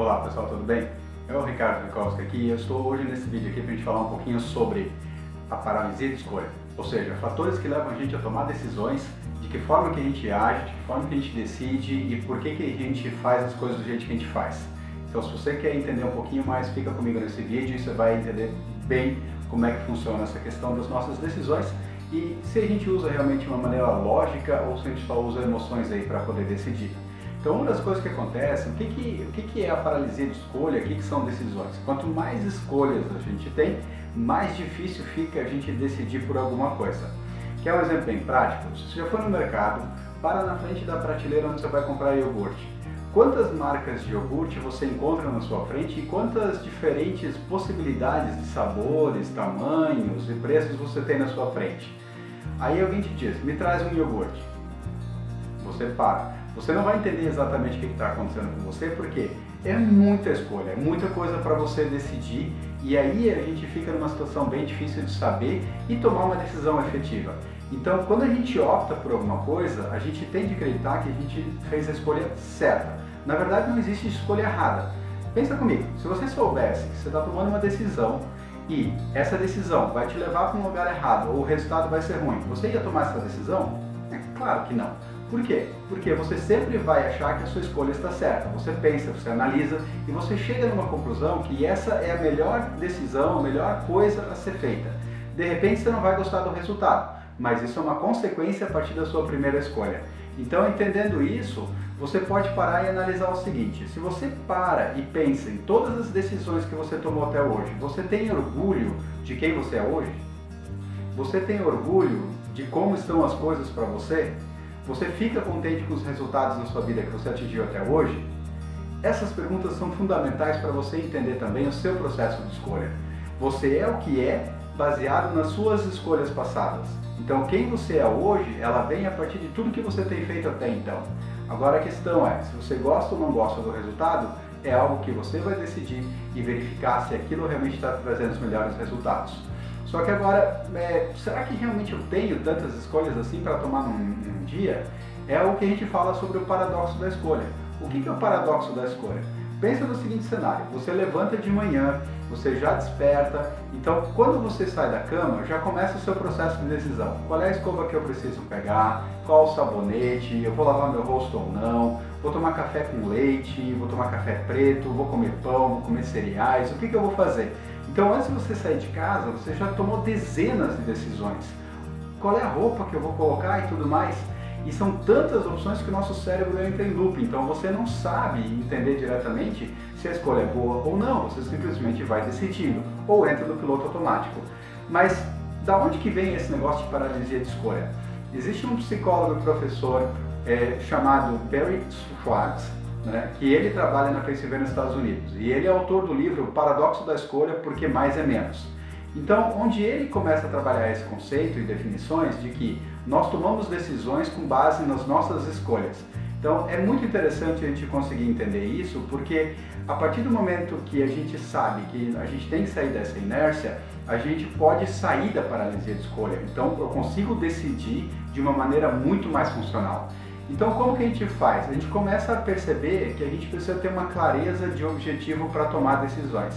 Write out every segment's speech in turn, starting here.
Olá pessoal, tudo bem? É o Ricardo Mikowski aqui e eu estou hoje nesse vídeo aqui para a gente falar um pouquinho sobre a paralisia de escolha, ou seja, fatores que levam a gente a tomar decisões, de que forma que a gente age, de que forma que a gente decide e por que, que a gente faz as coisas do jeito que a gente faz. Então se você quer entender um pouquinho mais, fica comigo nesse vídeo e você vai entender bem como é que funciona essa questão das nossas decisões e se a gente usa realmente uma maneira lógica ou se a gente só usa emoções aí para poder decidir. Então uma das coisas que acontece, o que, que, o que, que é a paralisia de escolha, o que, que são decisões? Quanto mais escolhas a gente tem, mais difícil fica a gente decidir por alguma coisa. Quer um exemplo bem prático? Se você for no mercado, para na frente da prateleira onde você vai comprar iogurte. Quantas marcas de iogurte você encontra na sua frente e quantas diferentes possibilidades de sabores, tamanhos e preços você tem na sua frente? Aí alguém te diz, me traz um iogurte. Você para. Você não vai entender exatamente o que está acontecendo com você, porque é muita escolha, é muita coisa para você decidir e aí a gente fica numa situação bem difícil de saber e tomar uma decisão efetiva. Então, quando a gente opta por alguma coisa, a gente tem de acreditar que a gente fez a escolha certa. Na verdade, não existe escolha errada. Pensa comigo, se você soubesse que você está tomando uma decisão e essa decisão vai te levar para um lugar errado ou o resultado vai ser ruim, você ia tomar essa decisão? É claro que não. Por quê? Porque você sempre vai achar que a sua escolha está certa. Você pensa, você analisa e você chega numa conclusão que essa é a melhor decisão, a melhor coisa a ser feita. De repente você não vai gostar do resultado, mas isso é uma consequência a partir da sua primeira escolha. Então, entendendo isso, você pode parar e analisar o seguinte, se você para e pensa em todas as decisões que você tomou até hoje, você tem orgulho de quem você é hoje? Você tem orgulho de como estão as coisas para você? Você fica contente com os resultados na sua vida que você atingiu até hoje? Essas perguntas são fundamentais para você entender também o seu processo de escolha. Você é o que é baseado nas suas escolhas passadas. Então quem você é hoje, ela vem a partir de tudo que você tem feito até então. Agora a questão é, se você gosta ou não gosta do resultado, é algo que você vai decidir e verificar se aquilo realmente está trazendo os melhores resultados. Só que agora, é, será que realmente eu tenho tantas escolhas assim para tomar num, num, dia? É o que a gente fala sobre o paradoxo da escolha. O que, que é o paradoxo da escolha? Pensa no seguinte cenário, você levanta de manhã, você já desperta, então quando você sai da cama, já começa o seu processo de decisão. Qual é a escova que eu preciso pegar, qual o sabonete, eu vou lavar meu rosto ou não, vou tomar café com leite, vou tomar café preto, vou comer pão, vou comer cereais, o que, que eu vou fazer? Então antes de você sair de casa, você já tomou dezenas de decisões. Qual é a roupa que eu vou colocar e tudo mais? E são tantas opções que o nosso cérebro entra em loop, então você não sabe entender diretamente se a escolha é boa ou não, você simplesmente vai decidindo, ou entra no piloto automático. Mas da onde que vem esse negócio de paralisia de escolha? Existe um psicólogo professor é, chamado Barry Schwartz, né, que ele trabalha na Pennsylvania, nos Estados Unidos. E ele é autor do livro Paradoxo da Escolha, porque mais é menos. Então, onde ele começa a trabalhar esse conceito e definições de que nós tomamos decisões com base nas nossas escolhas. Então, é muito interessante a gente conseguir entender isso, porque a partir do momento que a gente sabe que a gente tem que sair dessa inércia, a gente pode sair da paralisia de escolha. Então, eu consigo decidir de uma maneira muito mais funcional. Então como que a gente faz? A gente começa a perceber que a gente precisa ter uma clareza de objetivo para tomar decisões.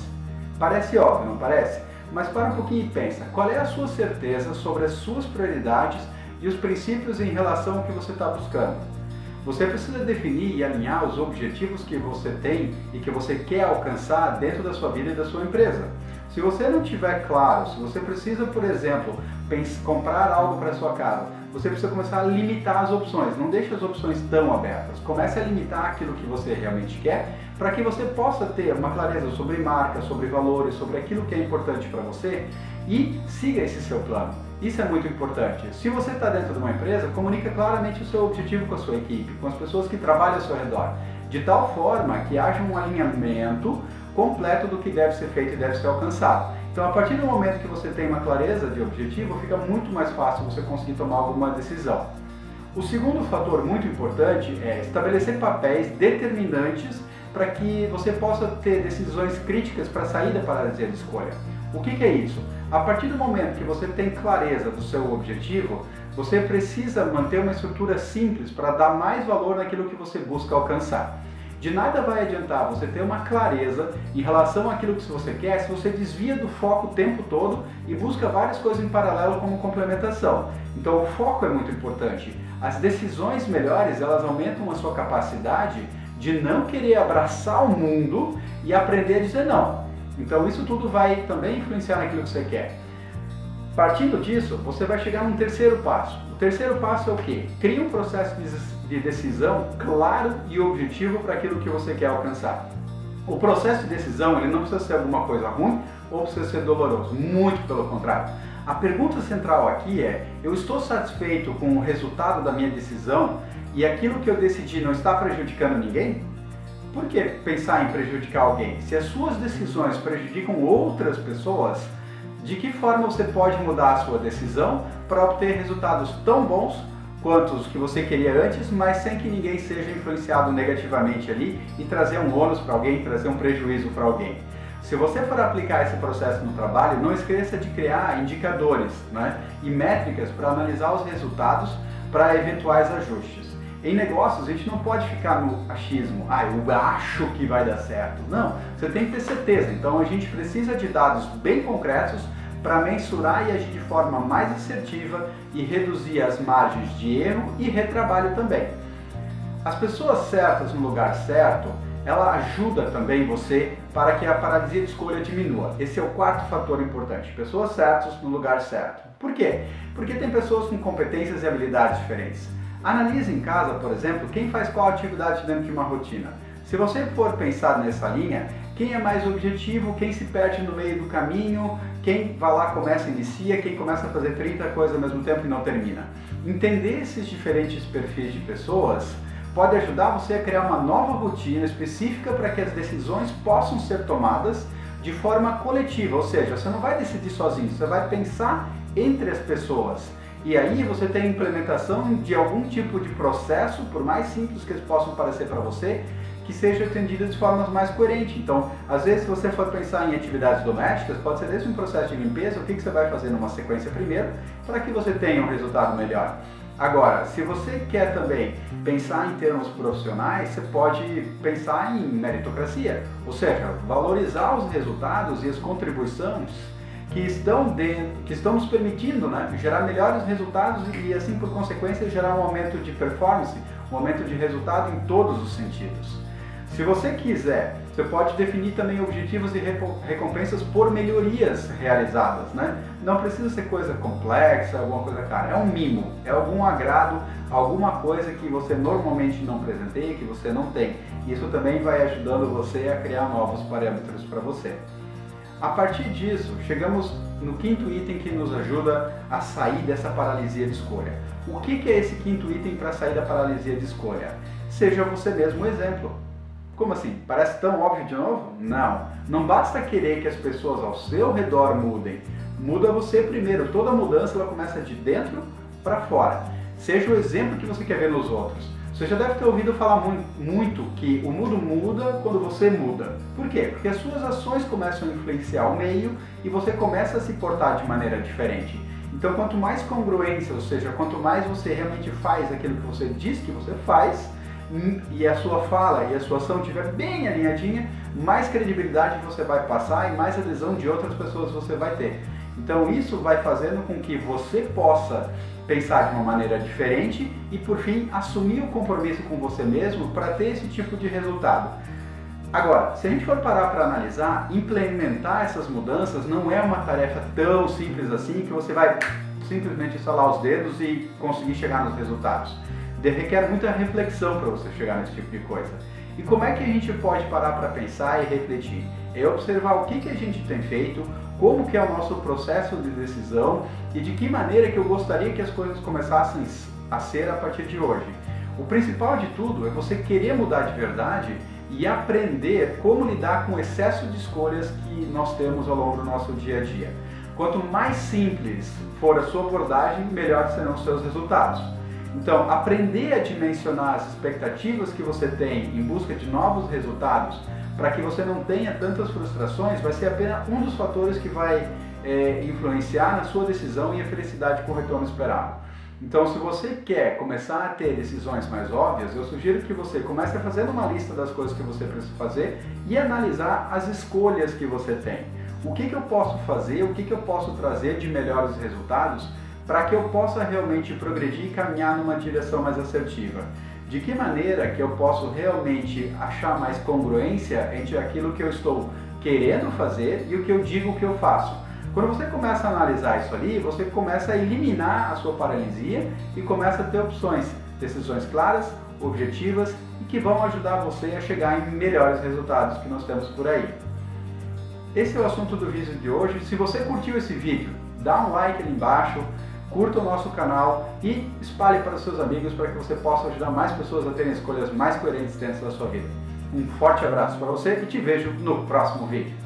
Parece óbvio, não parece? Mas para um pouquinho e pensa, qual é a sua certeza sobre as suas prioridades e os princípios em relação ao que você está buscando? Você precisa definir e alinhar os objetivos que você tem e que você quer alcançar dentro da sua vida e da sua empresa. Se você não tiver claro, se você precisa, por exemplo, comprar algo para sua casa, você precisa começar a limitar as opções. Não deixe as opções tão abertas. Comece a limitar aquilo que você realmente quer para que você possa ter uma clareza sobre marca, sobre valores, sobre aquilo que é importante para você e siga esse seu plano. Isso é muito importante. Se você está dentro de uma empresa, comunica claramente o seu objetivo com a sua equipe, com as pessoas que trabalham ao seu redor, de tal forma que haja um alinhamento completo do que deve ser feito e deve ser alcançado. Então, a partir do momento que você tem uma clareza de objetivo, fica muito mais fácil você conseguir tomar alguma decisão. O segundo fator muito importante é estabelecer papéis determinantes para que você possa ter decisões críticas para sair da paralisia de escolha. O que, que é isso? A partir do momento que você tem clareza do seu objetivo, você precisa manter uma estrutura simples para dar mais valor naquilo que você busca alcançar. De nada vai adiantar você ter uma clareza em relação àquilo que você quer se você desvia do foco o tempo todo e busca várias coisas em paralelo como complementação. Então o foco é muito importante. As decisões melhores, elas aumentam a sua capacidade de não querer abraçar o mundo e aprender a dizer não. Então isso tudo vai também influenciar naquilo que você quer. Partindo disso, você vai chegar num terceiro passo. Terceiro passo é o quê? Crie um processo de decisão claro e objetivo para aquilo que você quer alcançar. O processo de decisão ele não precisa ser alguma coisa ruim ou precisa ser doloroso, muito pelo contrário. A pergunta central aqui é: eu estou satisfeito com o resultado da minha decisão e aquilo que eu decidi não está prejudicando ninguém? Por que pensar em prejudicar alguém? Se as suas decisões prejudicam outras pessoas, de que forma você pode mudar a sua decisão para obter resultados tão bons quanto os que você queria antes, mas sem que ninguém seja influenciado negativamente ali e trazer um ônus para alguém, trazer um prejuízo para alguém. Se você for aplicar esse processo no trabalho, não esqueça de criar indicadores né, e métricas para analisar os resultados para eventuais ajustes. Em negócios, a gente não pode ficar no achismo, ah, eu acho que vai dar certo. Não, você tem que ter certeza. Então a gente precisa de dados bem concretos para mensurar e agir de forma mais assertiva e reduzir as margens de erro e retrabalho também. As pessoas certas no lugar certo, ela ajuda também você para que a paralisia de escolha diminua. Esse é o quarto fator importante. Pessoas certas no lugar certo. Por quê? Porque tem pessoas com competências e habilidades diferentes. Analise em casa, por exemplo, quem faz qual atividade dentro de uma rotina. Se você for pensar nessa linha, quem é mais objetivo, quem se perde no meio do caminho, quem vai lá, começa e inicia, quem começa a fazer 30 coisas ao mesmo tempo e não termina. Entender esses diferentes perfis de pessoas pode ajudar você a criar uma nova rotina específica para que as decisões possam ser tomadas de forma coletiva, ou seja, você não vai decidir sozinho, você vai pensar entre as pessoas. E aí você tem a implementação de algum tipo de processo, por mais simples que eles possam parecer para você, que seja atendido de formas mais coerentes. Então, às vezes, se você for pensar em atividades domésticas, pode ser desde um processo de limpeza, o que, que você vai fazer numa sequência primeiro, para que você tenha um resultado melhor. Agora, se você quer também pensar em termos profissionais, você pode pensar em meritocracia, ou seja, valorizar os resultados e as contribuições que estão dentro, que estão nos permitindo né, gerar melhores resultados e assim por consequência gerar um aumento de performance, um aumento de resultado em todos os sentidos. Se você quiser, você pode definir também objetivos e recompensas por melhorias realizadas, né? Não precisa ser coisa complexa, alguma coisa cara, é um mimo, é algum agrado, alguma coisa que você normalmente não presenteia, que você não tem. Isso também vai ajudando você a criar novos parâmetros para você. A partir disso, chegamos no quinto item que nos ajuda a sair dessa paralisia de escolha. O que é esse quinto item para sair da paralisia de escolha? Seja você mesmo o exemplo. Como assim? Parece tão óbvio de novo? Não. Não basta querer que as pessoas ao seu redor mudem. Muda você primeiro. Toda mudança ela começa de dentro para fora. Seja o exemplo que você quer ver nos outros. Você já deve ter ouvido falar muito que o mundo muda quando você muda. Por quê? Porque as suas ações começam a influenciar o meio e você começa a se portar de maneira diferente. Então, quanto mais congruência, ou seja, quanto mais você realmente faz aquilo que você diz que você faz, hum, e a sua fala e a sua ação estiver bem alinhadinha, mais credibilidade você vai passar e mais adesão de outras pessoas você vai ter. Então isso vai fazendo com que você possa pensar de uma maneira diferente e, por fim, assumir o compromisso com você mesmo para ter esse tipo de resultado. Agora, se a gente for parar para analisar, implementar essas mudanças não é uma tarefa tão simples assim que você vai simplesmente instalar os dedos e conseguir chegar nos resultados. De requer muita reflexão para você chegar nesse tipo de coisa. E como é que a gente pode parar para pensar e refletir? É observar o que, que a gente tem feito, como que é o nosso processo de decisão e de que maneira que eu gostaria que as coisas começassem a ser a partir de hoje. O principal de tudo é você querer mudar de verdade e aprender como lidar com o excesso de escolhas que nós temos ao longo do nosso dia a dia. Quanto mais simples for a sua abordagem, melhor serão os seus resultados. Então, aprender a dimensionar as expectativas que você tem em busca de novos resultados para que você não tenha tantas frustrações, vai ser apenas um dos fatores que vai é, influenciar na sua decisão e a felicidade com o retorno esperado. Então, se você quer começar a ter decisões mais óbvias, eu sugiro que você comece a fazer uma lista das coisas que você precisa fazer e analisar as escolhas que você tem. O que, que eu posso fazer, o que, que eu posso trazer de melhores resultados para que eu possa realmente progredir e caminhar numa direção mais assertiva. De que maneira que eu posso realmente achar mais congruência entre aquilo que eu estou querendo fazer e o que eu digo que eu faço. Quando você começa a analisar isso ali, você começa a eliminar a sua paralisia e começa a ter opções, decisões claras, objetivas e que vão ajudar você a chegar em melhores resultados que nós temos por aí. Esse é o assunto do vídeo de hoje. Se você curtiu esse vídeo, dá um like ali embaixo, curta o nosso canal e espalhe para seus amigos para que você possa ajudar mais pessoas a terem escolhas mais coerentes dentro da sua vida. Um forte abraço para você e te vejo no próximo vídeo.